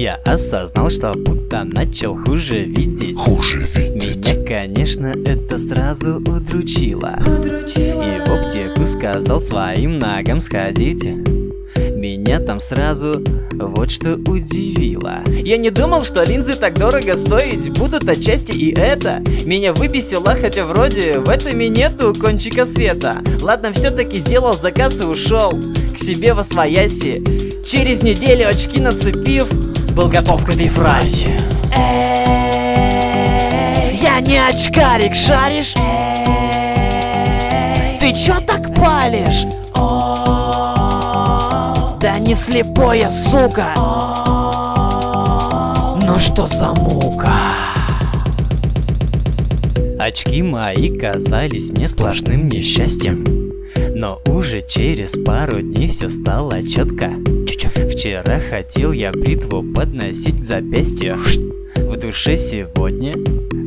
Я осознал, что будто начал хуже видеть. Хуже видеть. Меня, конечно, это сразу удручило. И в аптеку сказал своим ногам сходите Меня там сразу вот что удивило. Я не думал, что линзы так дорого стоить будут отчасти и это. Меня выбесило, хотя вроде в этом и нету кончика света. Ладно, все-таки сделал заказ и ушел к себе во свояси. Через неделю очки нацепив, был готов к этой фразе Эй, я не очкарик, шаришь? Ты чё так палишь? Да не слепое, сука. Ну что за мука? Очки мои казались мне сплошным несчастьем. Но уже через пару дней все стало четко Вчера хотел я бритву подносить к запястью. В душе сегодня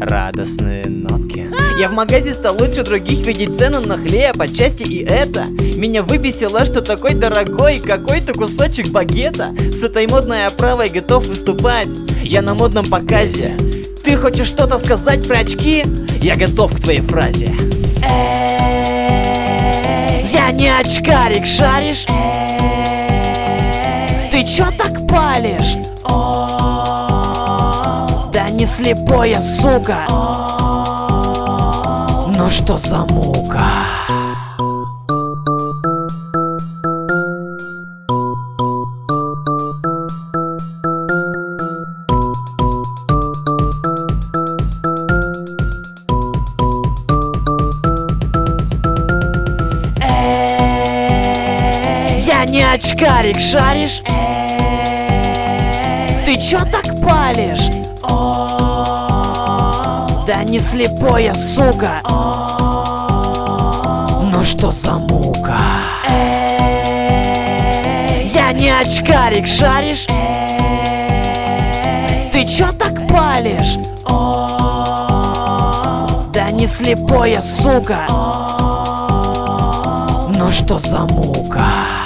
радостные нотки. Я в магазе стал лучше других видеть цену на хлеб, отчасти и это. Меня выбесило, что такой дорогой какой-то кусочек багета. С этой модной оправой готов выступать. Я на модном показе. Ты хочешь что-то сказать про очки? Я готов к твоей фразе. Эй, я не очкарик, шаришь? Ты чё так палишь? Да не слепое, сука Ну что за мука? Я не очкарик, шаришь? Ты чё так палишь? Да не слепое, сука Ну что за мука? Эй, я не очкарик, шаришь? Ты чё так палишь? Да не слепое, сука Ну что за мука?